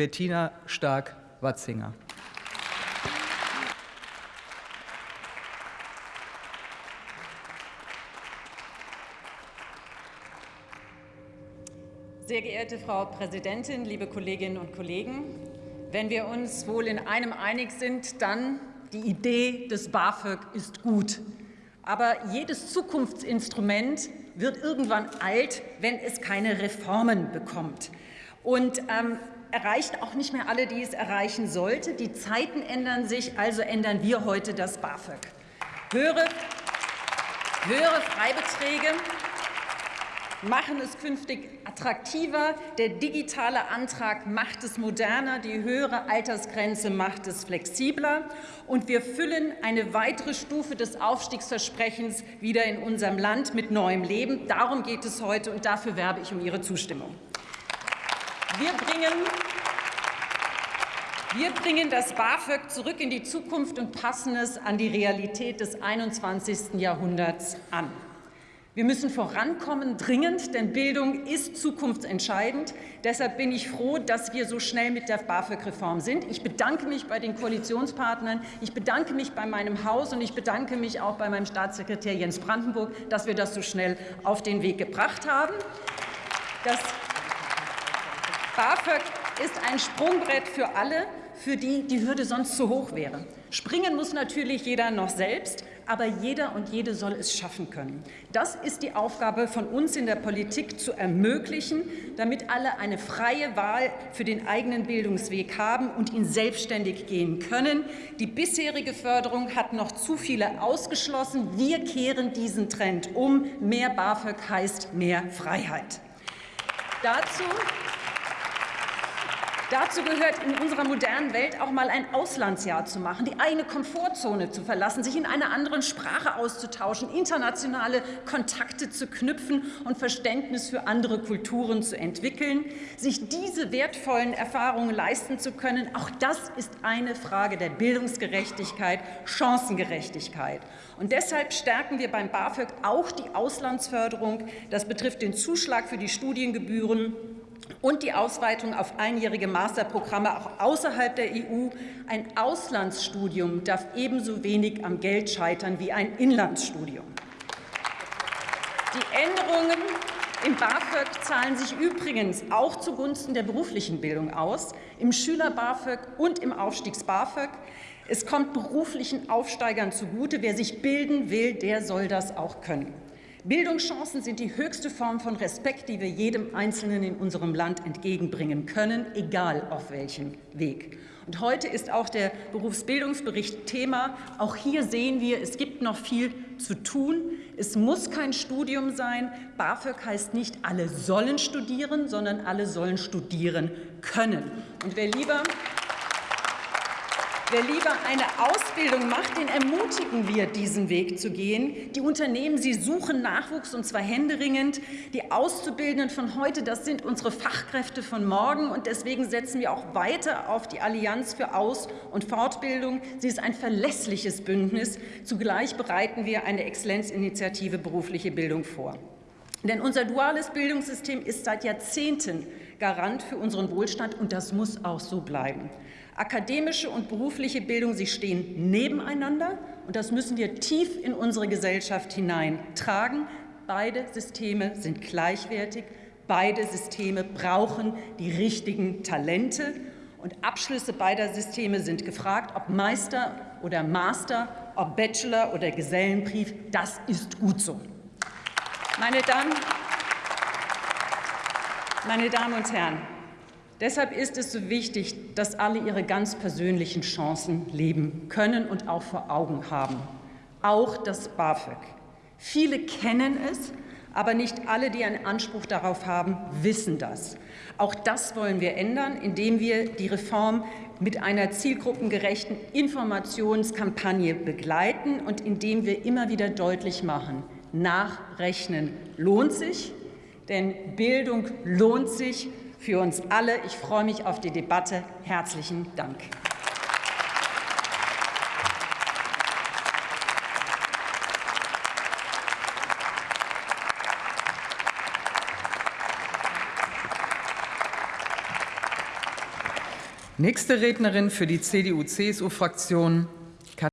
Bettina Stark-Watzinger. Sehr geehrte Frau Präsidentin, liebe Kolleginnen und Kollegen! Wenn wir uns wohl in einem einig sind, dann die Idee des BAföG ist gut. Aber jedes Zukunftsinstrument wird irgendwann alt, wenn es keine Reformen bekommt. Und ähm, erreicht auch nicht mehr alle, die es erreichen sollte. Die Zeiten ändern sich, also ändern wir heute das BAföG. Höhere, höhere Freibeträge machen es künftig attraktiver. Der digitale Antrag macht es moderner, die höhere Altersgrenze macht es flexibler. Und wir füllen eine weitere Stufe des Aufstiegsversprechens wieder in unserem Land mit neuem Leben. Darum geht es heute, und dafür werbe ich um Ihre Zustimmung. Wir bringen wir bringen das BAföG zurück in die Zukunft und passen es an die Realität des 21. Jahrhunderts an. Wir müssen vorankommen, dringend, denn Bildung ist zukunftsentscheidend. Deshalb bin ich froh, dass wir so schnell mit der BAföG-Reform sind. Ich bedanke mich bei den Koalitionspartnern, ich bedanke mich bei meinem Haus und ich bedanke mich auch bei meinem Staatssekretär Jens Brandenburg, dass wir das so schnell auf den Weg gebracht haben. Das BAföG ist ein Sprungbrett für alle, für die die Hürde sonst zu hoch wäre. Springen muss natürlich jeder noch selbst, aber jeder und jede soll es schaffen können. Das ist die Aufgabe von uns in der Politik zu ermöglichen, damit alle eine freie Wahl für den eigenen Bildungsweg haben und ihn selbstständig gehen können. Die bisherige Förderung hat noch zu viele ausgeschlossen. Wir kehren diesen Trend um. Mehr BAföG heißt mehr Freiheit. Dazu Dazu gehört in unserer modernen Welt auch mal ein Auslandsjahr zu machen, die eigene Komfortzone zu verlassen, sich in einer anderen Sprache auszutauschen, internationale Kontakte zu knüpfen und Verständnis für andere Kulturen zu entwickeln. Sich diese wertvollen Erfahrungen leisten zu können, auch das ist eine Frage der Bildungsgerechtigkeit, Chancengerechtigkeit. Und deshalb stärken wir beim BAföG auch die Auslandsförderung. Das betrifft den Zuschlag für die Studiengebühren und die Ausweitung auf einjährige Masterprogramme auch außerhalb der EU. Ein Auslandsstudium darf ebenso wenig am Geld scheitern wie ein Inlandsstudium. Die Änderungen im BAföG zahlen sich übrigens auch zugunsten der beruflichen Bildung aus, im Schüler-BAföG und im Aufstiegs-BAföG. Es kommt beruflichen Aufsteigern zugute. Wer sich bilden will, der soll das auch können. Bildungschancen sind die höchste Form von Respekt, die wir jedem Einzelnen in unserem Land entgegenbringen können, egal auf welchem Weg. Und heute ist auch der Berufsbildungsbericht Thema. Auch hier sehen wir, es gibt noch viel zu tun. Es muss kein Studium sein. BAföG heißt nicht, alle sollen studieren, sondern alle sollen studieren können. Und wer lieber Wer lieber eine Ausbildung macht, den ermutigen wir, diesen Weg zu gehen. Die Unternehmen, sie suchen Nachwuchs, und zwar händeringend. Die Auszubildenden von heute, das sind unsere Fachkräfte von morgen. Und deswegen setzen wir auch weiter auf die Allianz für Aus- und Fortbildung. Sie ist ein verlässliches Bündnis. Zugleich bereiten wir eine Exzellenzinitiative berufliche Bildung vor. Denn unser duales Bildungssystem ist seit Jahrzehnten Garant für unseren Wohlstand, und das muss auch so bleiben. Akademische und berufliche Bildung, sie stehen nebeneinander und das müssen wir tief in unsere Gesellschaft hineintragen. Beide Systeme sind gleichwertig, beide Systeme brauchen die richtigen Talente und Abschlüsse beider Systeme sind gefragt, ob Meister oder Master, ob Bachelor oder Gesellenbrief, das ist gut so. Meine Damen, meine Damen und Herren, Deshalb ist es so wichtig, dass alle ihre ganz persönlichen Chancen leben können und auch vor Augen haben. Auch das BAföG. Viele kennen es, aber nicht alle, die einen Anspruch darauf haben, wissen das. Auch das wollen wir ändern, indem wir die Reform mit einer zielgruppengerechten Informationskampagne begleiten und indem wir immer wieder deutlich machen, Nachrechnen lohnt sich, denn Bildung lohnt sich für uns alle. Ich freue mich auf die Debatte. Herzlichen Dank. Nächste Rednerin für die CDU-CSU-Fraktion,